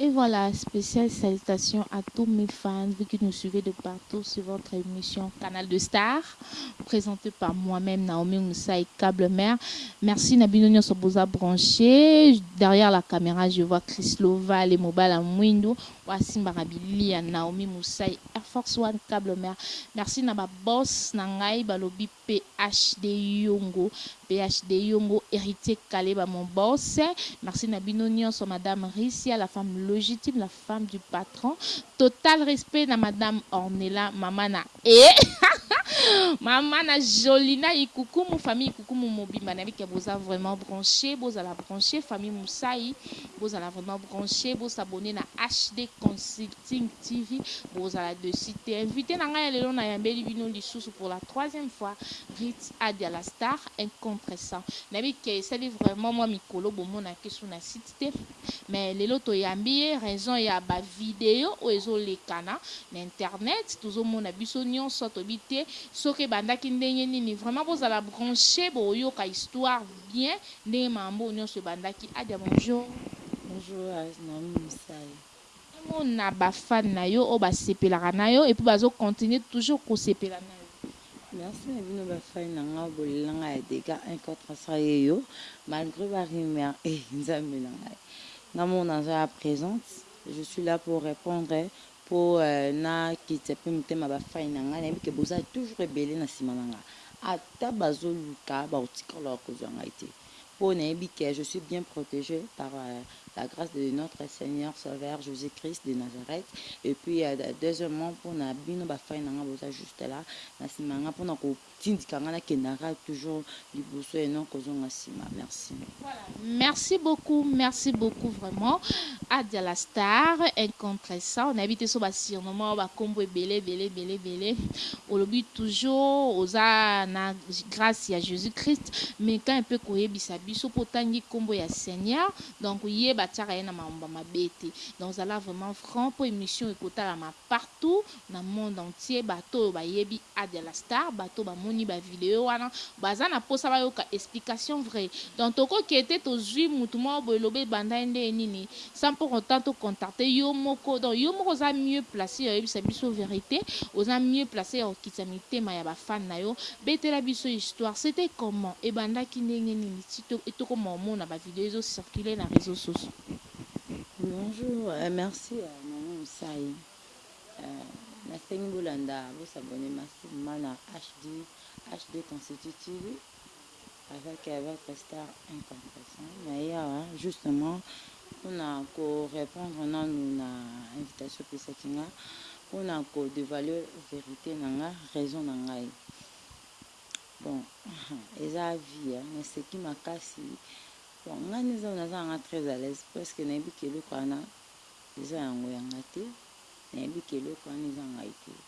Et voilà special salutation à tous mes fans vous qui nous suivez de partout sur votre emission canal de star presentee par moi meme Naomi Musai cable mère merci na bino nionso boza branche derrière la camera je vois Chrislo vale mobala muindu oyo asimbaka bilia Naomi Musai air force one cable mère merci na ba boss na ngai balobi PHDIongo PHDIongo heritier kaleba mon boss merci na bino nionso madame Ricia la femme logitime la femme du patron total respect na madame Ornella maman na eeh maman na jolie na ikukumu famille ikukumu mobimba na leke boza vraiment branche bozala branche famille musayi bozala vraiment branche bo s'abonner na HD King TV bokozala dessus te. Invite na ngai ya lelo nayambeli bino lisusu pour la troisième fois Ritz Adia la star un contre cent. Nayebi que esali vraiment mua mikolo bomonaka ye sur na site te mais lelo toyambi ye raison ya ba video oyo ezolekana na internet tozomona biso nionso toyebi te soki ebandaki ndenge nini vraiment bozala branche bokoyoka histoire bien ndenge mambo oyo nionso ebandaki. Adia bonjour. Bonjour Naomi Musai. Ozo mona ba fan na yo oyo ba sepelaka na yo et puis bazo continuer toujours ko sepela na yo. Merci na bino ba fan na nga bo lela nga ya degat un contre un sans ye yo malgre ba rumeur eh nzambe na ngai nga moko naza ya presente je suis la pour repondre po na kitisa pe motema ba fan na nga na yebi ke boza toujours ebele na sima na nga ata bazo luka bako tikala ko zua ngai te. po nayebi que je suis bien protege par la grace de notre seigneur sauveur Jesus Christ de Nazareth et puis deuxiemement pona bino ba fan nanga boza juste la na sima nanga pona ko tindika nga na kendaka toujours liboso et non kozonga sima merci. Voilà merci beaucoup merci beaucoup vraiment Adia la star incontressant nayebi te soki ba surnomer yo ba kombo ebele ebele ebele ebele olobi toujours oza na Grace ya Jesus Christ, meka un peu koyebisa biso po otangi kombo ya Seigneur donc ye batiaka ye na maomba mabe te donc zala vraiment franc po emission ekotalama partout na monde entier bato oyo bayebi Adia la star bato oyo bamoni ba video wana baza na posa bayoka explication vrai donc toko kete tozui mutu moko boye loba ebanda ye nde nini sans pour autant to contacter yo moko donc yo moko oza mieux place ya oyebisa biso verite oza mieux place ya kokitisa mitema ya ba fan na yo betela biso histoire c'etait comment ebandaki ndenge nini ti tokoma komona ba video ezo circuler na reseaux sociaux. Bonjour euh merci euh maman musayi euh na sengi bolanda bo s'abonner massivement na HD HD constitue TV. Aza ki avec star incompetent naye awa justement pona ko repondre nanu na invitation opesaki nga pona ko devoiler verite na nga raison na ngai bon eza vie hein na seki makasi bon nga neza naza na nga très alaise presque na yebi ke eloko wana eza yango ya nga te na yebi ke eloko wana eza ngai te.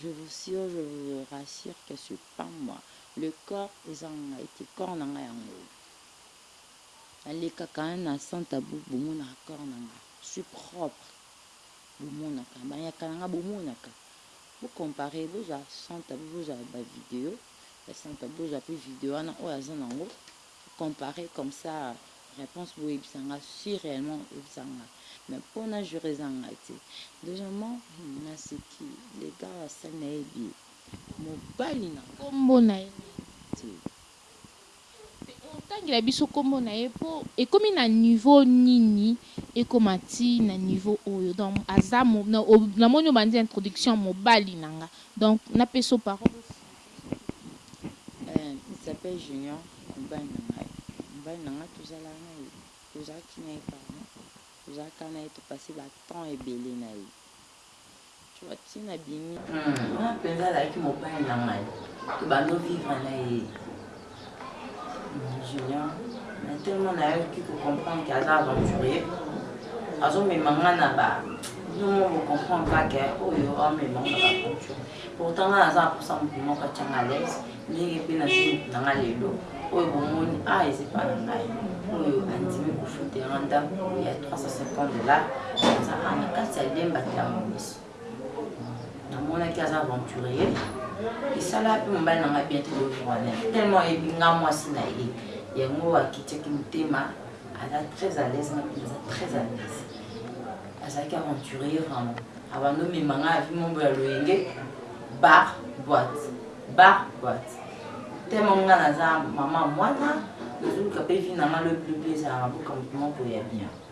Je vous sure je vous rassure que ce pas moi le corps eza ngai te corps na ngai yango na lekaka hein na sans tabou bomonaka corps na ngai je suis propre bomonaka banyaka na ngai bomonaka bo comparer bozwa sans tabou bozwa ba video ya sans tabou bozwa pe video wana oyo aza na yango ko comparer comme ça reponse bo yebisa nga si reellement bo yebisa nga mais po na jure eza nga te deuxièmement hum na seki le gars asali na ye bi mobali na nga kombo na ye na yebi te pe otangela biso kombo na ye po ekomi na niveau nini ekoma ti na niveau oyo donc aza na moni obandi introduction mobali na nga donc na pesa yo parole. Eh, il s'appelle Junior, mobali na ngai. Mobali na ngai tozalaka na ye, tozalaki na ye pardon, tozalaka na ye topase ba temps ebele na ye. Tu vois, ti nabimi. Wana mpenza azalaki mobali na ngai, tobanda ovivre na ye. Junior mais tellement nayoki ko comprendre que aza aventurier azo mema nga na ba bino moko bo comprendre kaka que oyo amema nga na ba aventure pourtant nga naza na posa mutu moko atia nga à l'aise ndenge pe nazwi mutu na nga lelo oyo bomoni ah eza epa na ngai oyo andimi kofutela nga ndako ya 350 dollars aza awa na kati ya lemba te ya momiso Namonaki aza aventurier. Esala pe mobali na nga bien te bo vuana tellement ayebi nga mwasi na ye. Yango akitiaki motema aza très à l'aise nga pe naza très à l'aise. Azalaki aventurier vraiment. Abanda omema nga na vie moko ya loyenge bar boite bar boite. Tellement nga naza maman ya mwana nazoluka pe vie na nga lobi lobi ezala na mboka mutu moko ya bien.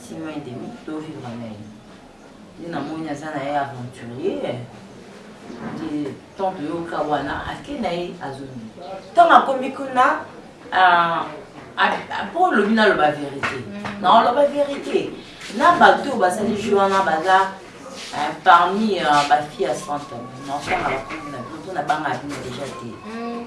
Six mois et demi to vivre na ye. Ye na moni aza na ye aventurier nde temps toyoka wana ake na ye azongi ntango akomi kuna mpo olobi naloba verite mm. na oloba verite na bato oyo basali jeu wana baza eh, parmi euh, bafille ya centre naosanga bakomi na bino mpo nabanga bino deja te mm.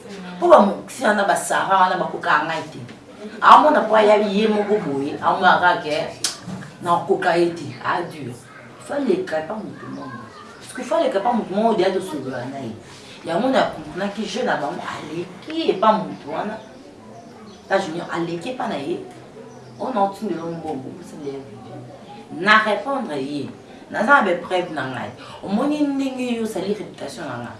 po ba mukisi wana ba Sarah wana ba kokaka ngai te amona po aya ye moko boye amona kaka ke na koka ye te a dur fa leka epa mutu moko soki fa leka epa mutu moko deja tosolola na ye yango na comprenaki jeu na bango aleki epa mutu wana ta junior aleki epa na ye ona otindelo mbongo osindele video na repondre ye naza na ba preuve na ngai omoni ndenge yo osali reputation na ngai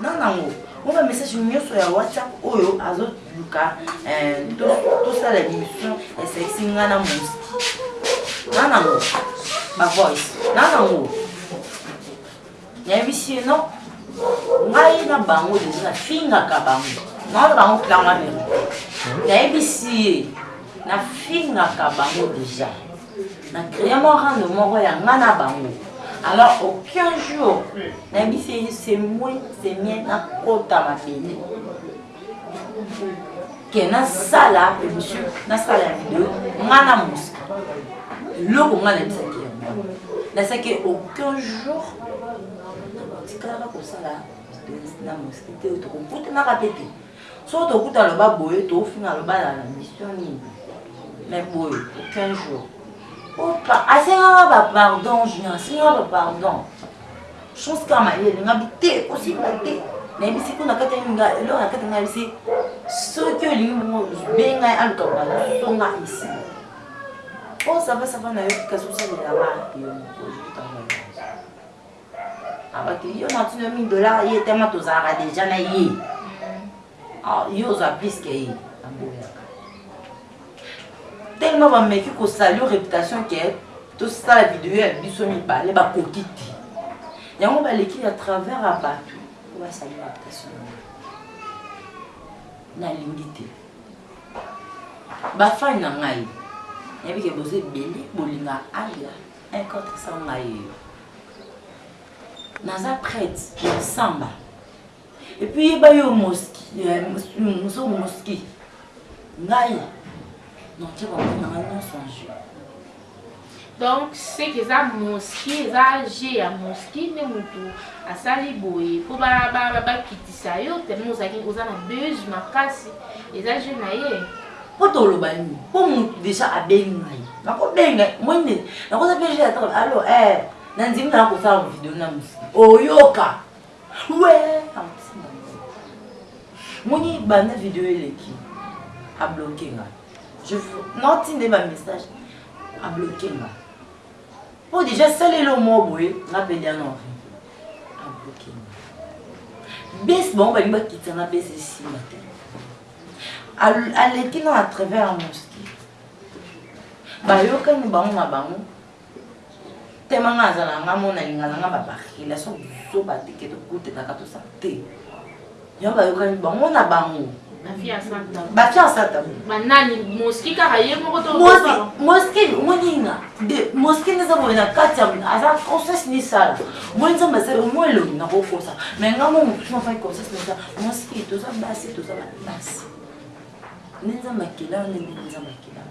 Non nango po ba message nioso ya WhatsApp oyo azo luka eh, to sala emission ya sexy nga na Mouski. Non nango ba voice. Non nango nayebisi ye non ngai na bango deja nafingaka bango naona bango klanga verite nayebisi ye nafingaka bango deja na créer mwa rando moko ya nga na bango alors aucun jour nayebisi ye c'est moi c'est mien nakota mabele ke nasala emission nasala ya video nga na moska eloko nga nayebisaki yango nasaki aucun jour nakotikalaka kosala na moski te tokokutanaka mpe te Soki tokuta aloba boye tofinga aloba na na mission nini mais boye aucun jour po pa asengaka ba pardon junior asengaka ba pardon chose kaka mayele nga bi te kosimba te nayebisi kuna kati nga eloko na kati nga yebisi soki olingi bongo benga aluka ba songa ici po sava sava na yo kasi osalela nga yo moko Abakili yo na tuna 1000 dollars ye tellement tozalaka dejà na ye. Ah, yo ozwa plus que ye. Aboyaka. Tellement ba meki ko salir reputation que tosala video ya biso mibale bakoki te. Yango baleki ya travers ya batu po basali reputation na nga. Nalingi te. Ba fan na ngai. Nayebi ke boza ebele bolingaka aya un contre sans ngai. Naza prete na samba et puis yeba yo moski moso moski ngai na tia ba mbongo na ngai nyonso en jeu donc ce que eza moski eza jeu ya moski nde mutu asali boye po ba ba bakitisa yo tellement ozalaki oza na buzz makasi eza jeu na ye Po toloba nini po mutu dejà abengi ngai nako benga ye moi nini nako za pe jeu ya tolo allo eh na ndimi naya kosala ba video na musika oyoka weeh na mutisa nga mawa moni banda video eleki a bloque nga je nao tinda ye ba message a bloque nga po dejà asali elo moko boye nga pe deja nao a bloque nga base bango balingi bakitisa nga base esimba te Aleki nanu à travers un mosquee. Bayokani bango na bango. Tellement nga nazalaka nga moko na lingaka nga ba bakela so buzoba te que tokotetaka tosala te. Yango bayokani bango na bango. Ba fille à Satan. Ba fille à Satan. Ba nani mosquee kaka ye moko to mosquee mosquee omoni nga de mosquee neza boye na kati ya aza conscience ni sala. Omoni nzambe asala omwe elongi na kokosa. Mais nga moko mosusu na faki conscience ni sala. Mwasi toza basi toza ba basi. Nde nzambe akela nde nde nzambe akela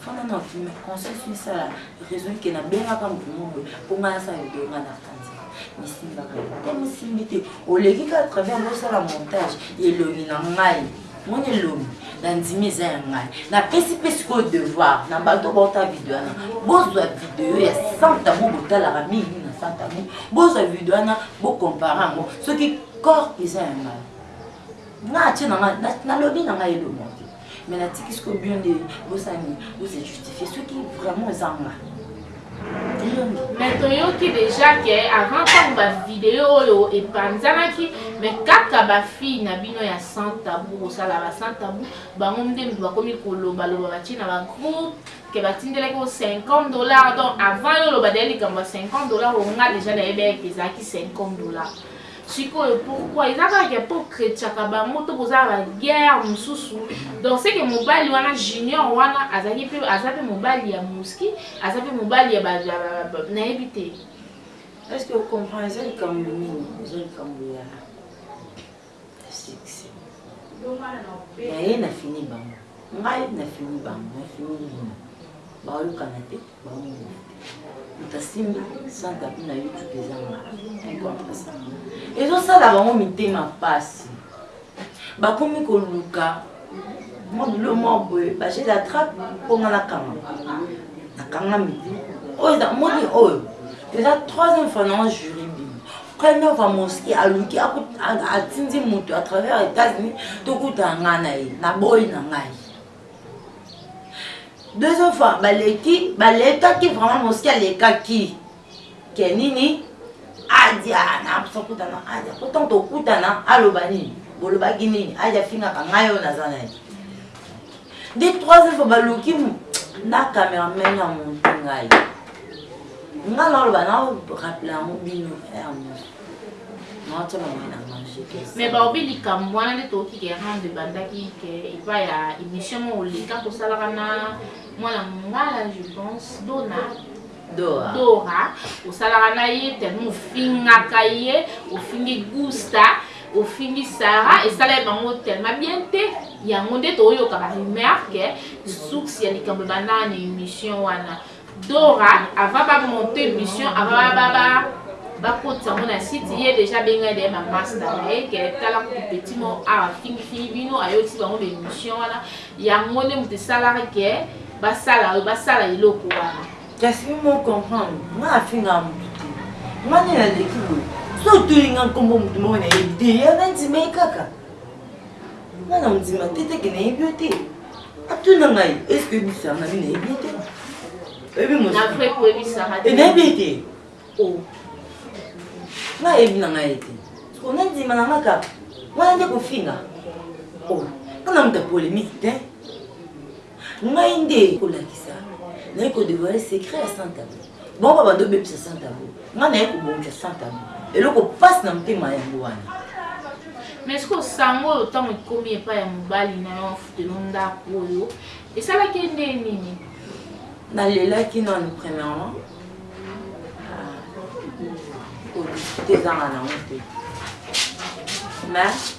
fana na me conscience misala raison ke nabengaka motu moko mpo ngai asala video ngai nakanza misimbaka te mosimbi te oleki ka travers bosala montage elongi na ngai moni elongi nandimi eza ya ngai napesi mpe sikoyo devoir na bato bauta video wana bozwa video ya santa mo botalaka mingi na santa mo bozwa video wana bokompare yango soki Corps eza ya ngai nga atie na nga na lobi na nga elongo te mais na tiki siko bio nde bosala nini bose justifier soki vraiment eza nga mais toyoki deja ke avant ntango bavideo oyo epanzanaki mais kaka bafille na bino ya sans tabou kosala ba sans tabou bango nde moto bakomi kolobaloba batie na bagroupe ke batindelaki o 50 dollar donc avant yo oloba deya likambo ya 50 dollar onga deja nayebi ete ezalaki 50 dollar Sikoyo pourquoi eza kaka ke po chretiaka bango to boza ba guerre mususu donc ce que mobali wana junior wana azalaki pe aza pe mobali ya musky aza pe mobali ya ba nayebi te est ce que o comprend eza likambo nini eza likambo ya sexe naye na fini bango ngai na fini bango na fini nini baoyokana te Mamu moto asimbi sans tapis na youtube eza mabe incompressible ezosala bango mitema pasi bakomi koluka mwa bilo mwa boye baje la trape mpo nga nakanga nakangami te oyo eza moni oyo eza troisième fois na juri bino première fois moski aluki atindi moto à travers états-unis tokutana ngai na ye na boyi na ngai Deuxième fois baleki balekaki vraiment mosika alekaki ke nini adia na posa kutana adia po ntango tokutana aloba nini bolobaki nini adia afingaka ngai oyo naza na ye nde troisième fois baluki na cameraman ya montu ngai ngai naoloba na rapela yango bino ya mosu Mais baobi likambu wana nde toyoki ke Rando ebandaki ke epa ya emission moko leka tosalaka na mwana mungala je pense Dona Dora osalaka na ye tellement ofingaka ye ofingi Gusta ofingi Sarah esalaki bango tellement bien te yango nde toyoka ba rumeur ke source ya likambu ebandaka na emission wana Dora avant ba monter mission avant ba ba ba kotisa ngo na site ye dejà abenga de ma masta mais que tala kutu petit mo awa fingi fingi bino ayokisi bango ba emission wana yango nde moto esalaka que basala basala eloko wana kasi mo comprendre nga afinga moto te nga nde naleki boye so otuni nga nkombo moto moko nayebi te ye nandima ye kaka nga na ondima te teke nayebi yo te atuna ngai eske oyebi sara nabi nayebi te oyebi monayebi ete nayebi na ngai ete siko nandima na nga kaka wana nde kofinga mpona moto ya polémique te ngai nde kolakisa naye kodevoile secret ya santa Bango ba banda obebisa sans tabou. Nga naye kobongisa sans tabou. Eloko pasi na motema yango wana. Mais sikoyo sango oyo tango ekomi epai ya mobali na yo afutelo ndaku oyo esalaki ye nde nini? Na lelaki nanu premièrement ko discuter ezanga nango te mais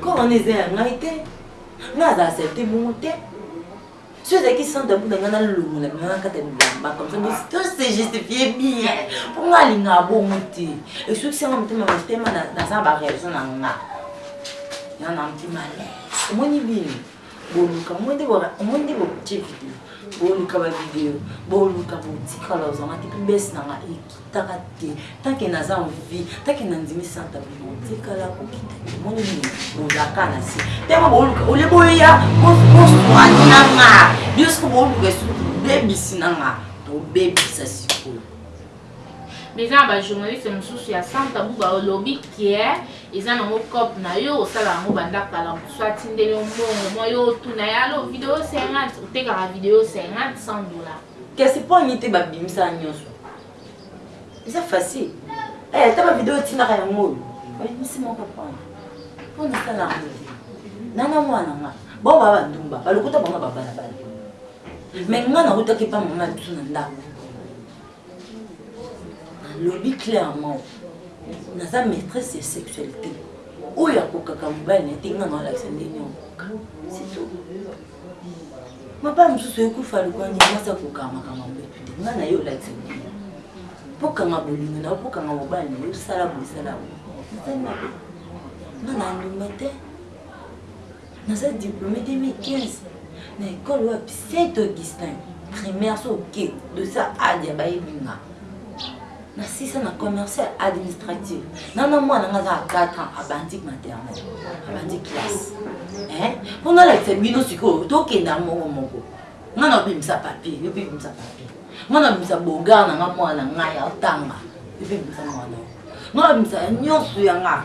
Corps wana eza ya ngai te, ngai aza accepte bongo te. Soki ezalaki sans tabou na ngai nalongola bino na kati ya bilamba comme ça bo to se justifier bien. Po ngai alingaka bongo te. Esukisi ngai motema motema naza na ba raison na ngai. Nana mtima à l'aise. Omoni bini? Boluka yango nde bora omoni nde botie video boluka ba video boluka botikala ozanga te pibes na nga ekitaka te tanke naza envie tanke na ndimi santa bino tikala kokita te omoni nini bozaka na se ntango boluka ole boya boswani na nga bino soko boluka esuki bebisi na nga tobebisa sikoyo Mais eza na ba journaliste mususu ya sans tabou ba lobi que eza nango coop na yo osala yango banda kala mususu atindeli yo mbongo moi yo otuna ye allo video 50 otekaka video 50 100 dollars Kasi po nini te ba bimisa nionso? Eza facile. Eh ata ba video otindaka yango oyo. Oyebisi moko po na. Po na sala yango. Nana mwana nga. Bo ba ba ndumba. Ba lokuta bango ba bala bala. Mais nga na utaki pa mama biso na ndako. Alobi clairement naza maitresse ya sexualite oyo akokaka mobali na ye te nga nalakisa ndenge ya kokoka c'est tout mabala mosusu ekufa lokola mwasi akokaka makambo ya mbetu te nga naye olakisa ndenge pokama bolingo na yo pokama mobali na yo osala bosala yango nga na ndima te Naza diplome 2015 na ecole wapi saint Augustin primaire so oke dosa adia bayebi nga na sisa na commercial administrative na na mwana nga aza 4 ans abandi maternel abandi classe eh mpo nalakisa bino sikoyo tokenda moko moko nga na obimisa papier yo mpe bimisa papier nga na obimisa bogar na nga mwana ngai atanga yo mpe bimisa mwana nga na obimisa nyonso ya nga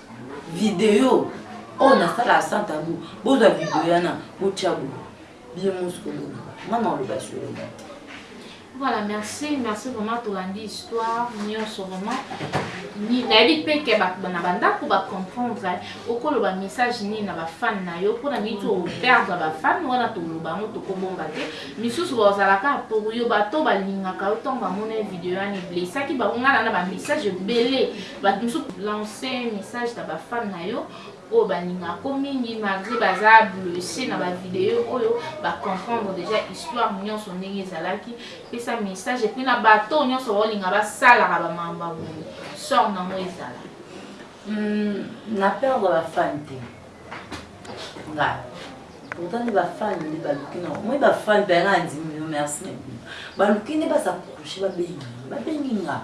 Video oyo na sala sans tabou bozwa video yana botia boye bino nionso koloba nga na loba solo mate. Voilà merci merci vraiment tolandi histoire nionso vraiment nayebi pe ke bato na bandako ba comprendre okoloba message nini na ba fan na yo mpona miti operdre ba fan wana toloba yango tokobomba te misusu baozalaka pour yo bato balingaka yo ntango bamona video wana eblesaki bango ngana na ba message ebele Batu misusu lance message na ba fan na yo oyo ba lingaka ko mingi malgre baza blesse na ba video oyo ba comprendre dejà histoire nionso ndenge ezalaki pesa message epuis na batu oyo nionso bao linga ba salaka ba mamba boye sort na ngo ezala Hum, na perdre ba fan te nga pourtant nde ba fan nde baluki na moi ba fan mpe nga andimi yo merci na bino baluki nde baza couche babengi babengi nga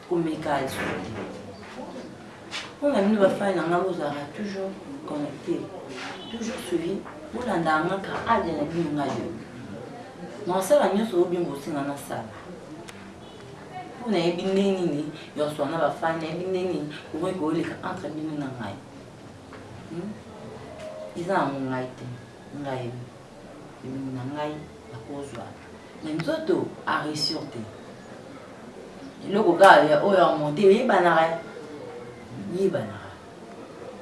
Komeka esuki. Pona bino ba fan na nga bozalaka toujours connecte, toujours suivi, bolandaka nga ka age na bino nga yo. Nakosala nionso oyo bino bosenga nasala. Po nayebi ndenge nini ya koswana na ba fan, nayebi ndenge nini bokoki koleka entre bino na ngai. Eza yango ngai te. Ngai elongi na ngai nakozwa mais nzoto a reussir te eloko kaka ya oyo a monter eyebanaka eyebanaka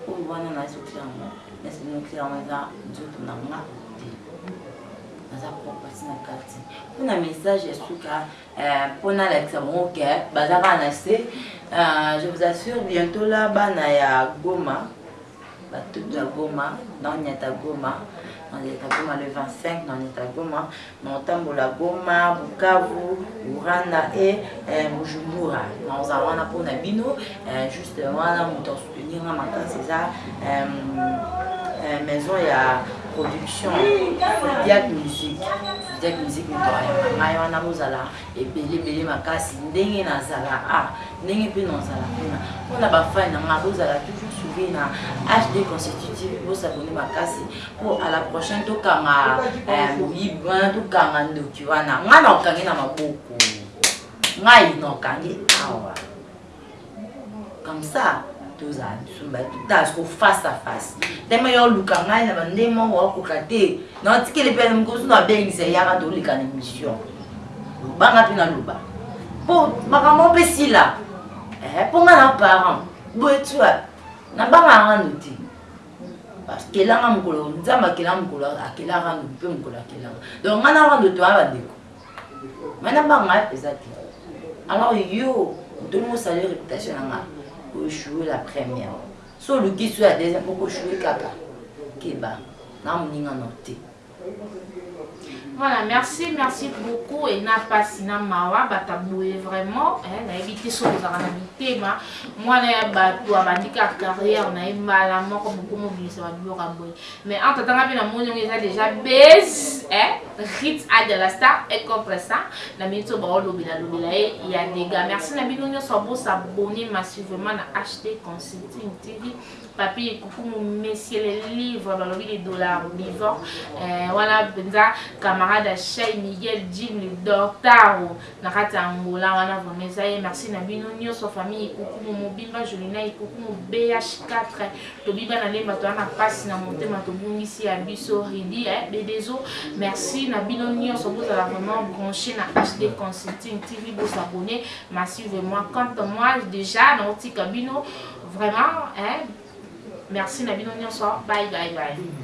oyo wana na succès yango na succès yango eza nzoto na nga te naza propasi na kati mpo na message ya suka mpo euh, nalakisa bango ke baza kaka na se euh, je vous assure bientôt la bana ya goma Batu ya Goma, nao nyata Goma, nao nyata Goma le 25, nao nyata Goma, nao tambola Goma, Bukavu, Uranda et eh, Bujumbura. Nao za wana po na bino, eh, juste wana moto a soutenir nga makasi eza eh, eh, maison ya production Zodiac Musique. Zodiac Musique moto ayamba ngai wana bozala ebele ebele makasi ndenge na zala a ndenge pe na zala kuna pona ba fan na nga bozala toujours suivi na HD constitutive bo s'abonner makasi po à la prochaine to kanga moyibi wana to kanga ndoki wana nga na okangi na maboko ngai na okangi awa comme ça tozala biso mibale totala siko face à face teme yo oluka ngai na bande moko okoka te na otikeli mpe mokosu na abengisa eyaka toleka na émission lobanga mpe naloba mpo makambo mpe sila eh, mpo ngai na parent boye tua nabangaka nano te akelanga mokolo nzambe akelanga mokolo akelaka nano mpe mokolo akelanga donc ngai na rando toya bandeko Ngai na banga eza te. Alors yo mutu olingi osalir reputation na nga o echoue la première si oluki su ya deuxième oko echoue kaka keba na muninga no te. Voilà merci merci beaucoup ena pasi na mawa batu ya boye vraiment eh nayebi te soki ozalaka na mitema muana ya batu abandi kaka carrière na ye mbala moko bokomi obimisa ba biloko ya boye Mais en tata nga pe na moni yango eza dejà buzz eh hit age ya la star et contre ça na minute oyo bao lobela lobela ye ya degat merci na bino nioso bo s'abonner massivement na HD consulting TV papy ekukumu monsieur le livre balobi le dollar vivant eh, wana penza camarade ya Shay Miguel Jim le Dortaro na kati ya Angola wana vraiment eza ye merci na bino nioso famille ekukumu mobimba Jolina ekukumu BH4 Tobi bana lemba toa na pasi na motema tobungisi ya biso Rudy eh bedezo merci na bino nionso bozala vraiment branche na HD consulting TV bo s'abonner massivement quant à moi dejà nao tika bino vraiment eh merci na bino nionso bye bye bye